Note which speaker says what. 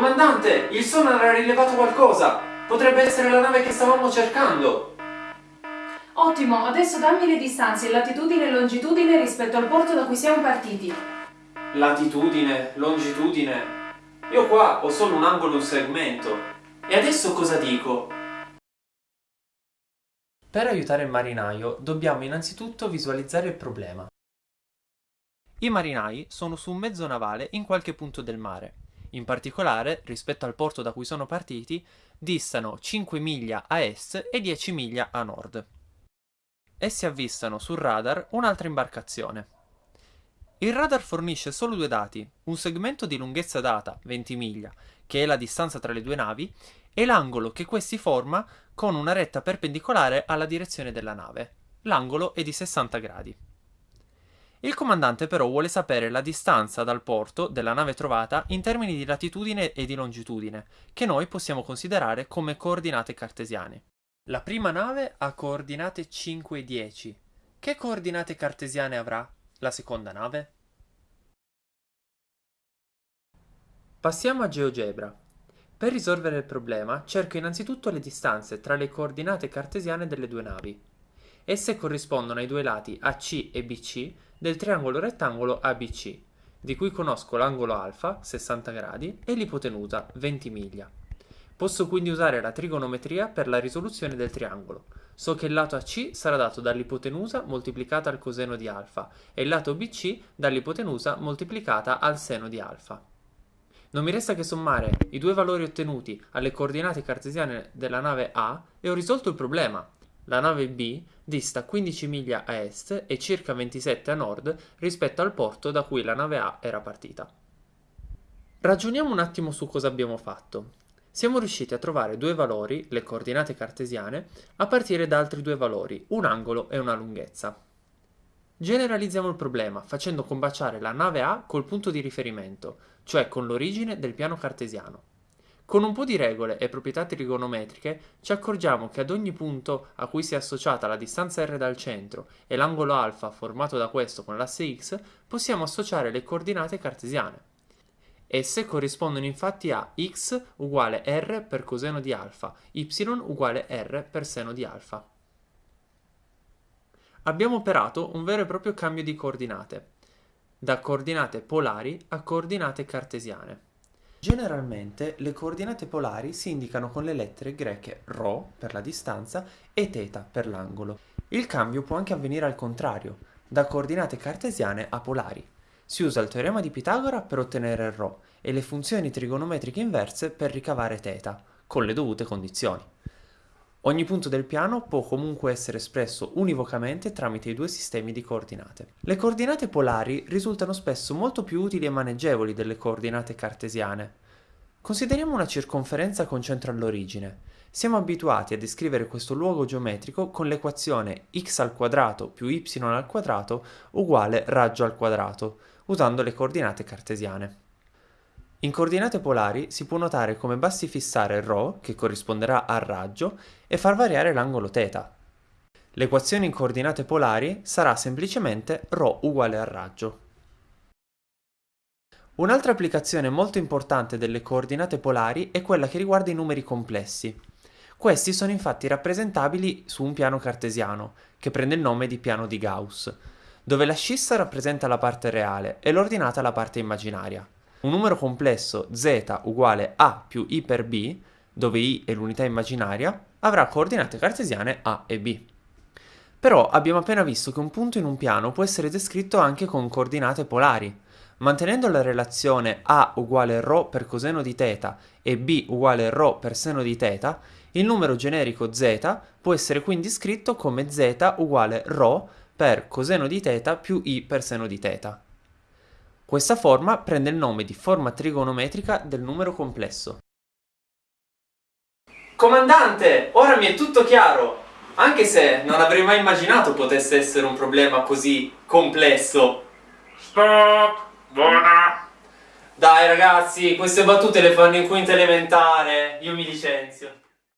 Speaker 1: Comandante, il sonar ha rilevato qualcosa! Potrebbe essere la nave che stavamo cercando!
Speaker 2: Ottimo, adesso dammi le distanze, latitudine e longitudine rispetto al porto da cui siamo partiti.
Speaker 1: Latitudine, longitudine... Io qua ho solo un angolo e un segmento. E adesso cosa dico? Per aiutare il marinaio dobbiamo innanzitutto visualizzare il problema. I marinai sono su un mezzo navale in qualche punto del mare. In particolare, rispetto al porto da cui sono partiti, distano 5 miglia a est e 10 miglia a nord. Essi avvistano sul radar un'altra imbarcazione. Il radar fornisce solo due dati, un segmento di lunghezza data, 20 miglia, che è la distanza tra le due navi, e l'angolo che questi forma con una retta perpendicolare alla direzione della nave. L'angolo è di 60 gradi. Il comandante però vuole sapere la distanza dal porto della nave trovata in termini di latitudine e di longitudine, che noi possiamo considerare come coordinate cartesiane. La prima nave ha coordinate 5 e 10. Che coordinate cartesiane avrà la seconda nave? Passiamo a GeoGebra. Per risolvere il problema cerco innanzitutto le distanze tra le coordinate cartesiane delle due navi. Esse corrispondono ai due lati AC e BC del triangolo rettangolo ABC, di cui conosco l'angolo alfa, 60 gradi, e l'ipotenusa, 20 miglia. Posso quindi usare la trigonometria per la risoluzione del triangolo. So che il lato AC sarà dato dall'ipotenusa moltiplicata al coseno di alfa e il lato BC dall'ipotenusa moltiplicata al seno di alfa. Non mi resta che sommare i due valori ottenuti alle coordinate cartesiane della nave A e ho risolto il problema. La nave B dista 15 miglia a est e circa 27 a nord rispetto al porto da cui la nave A era partita. Ragioniamo un attimo su cosa abbiamo fatto. Siamo riusciti a trovare due valori, le coordinate cartesiane, a partire da altri due valori, un angolo e una lunghezza. Generalizziamo il problema facendo combaciare la nave A col punto di riferimento, cioè con l'origine del piano cartesiano. Con un po' di regole e proprietà trigonometriche ci accorgiamo che ad ogni punto a cui si è associata la distanza r dal centro e l'angolo alfa formato da questo con l'asse x, possiamo associare le coordinate cartesiane. Esse corrispondono infatti a x uguale r per coseno di alfa, y uguale r per seno di alfa. Abbiamo operato un vero e proprio cambio di coordinate, da coordinate polari a coordinate cartesiane. Generalmente le coordinate polari si indicano con le lettere greche ρ per la distanza e θ per l'angolo. Il cambio può anche avvenire al contrario, da coordinate cartesiane a polari. Si usa il teorema di Pitagora per ottenere ρ e le funzioni trigonometriche inverse per ricavare θ, con le dovute condizioni. Ogni punto del piano può comunque essere espresso univocamente tramite i due sistemi di coordinate. Le coordinate polari risultano spesso molto più utili e maneggevoli delle coordinate cartesiane. Consideriamo una circonferenza con centro all'origine. Siamo abituati a descrivere questo luogo geometrico con l'equazione x al quadrato più y al quadrato uguale raggio al quadrato, usando le coordinate cartesiane. In coordinate polari si può notare come basti fissare ρ, che corrisponderà al raggio, e far variare l'angolo θ. L'equazione in coordinate polari sarà semplicemente ρ uguale al raggio. Un'altra applicazione molto importante delle coordinate polari è quella che riguarda i numeri complessi. Questi sono infatti rappresentabili su un piano cartesiano, che prende il nome di piano di Gauss, dove la scissa rappresenta la parte reale e l'ordinata la parte immaginaria. Un numero complesso z uguale a più i per b, dove i è l'unità immaginaria, avrà coordinate cartesiane a e b. Però abbiamo appena visto che un punto in un piano può essere descritto anche con coordinate polari. Mantenendo la relazione a uguale ρ per coseno di θ e b uguale ρ per seno di θ, il numero generico z può essere quindi scritto come z uguale ρ per coseno di θ più i per seno di θ. Questa forma prende il nome di forma trigonometrica del numero complesso. Comandante, ora mi è tutto chiaro! Anche se non avrei mai immaginato potesse essere un problema così complesso.
Speaker 3: Stop! Buona!
Speaker 1: Dai ragazzi, queste battute le fanno in quinta elementare, io mi licenzio.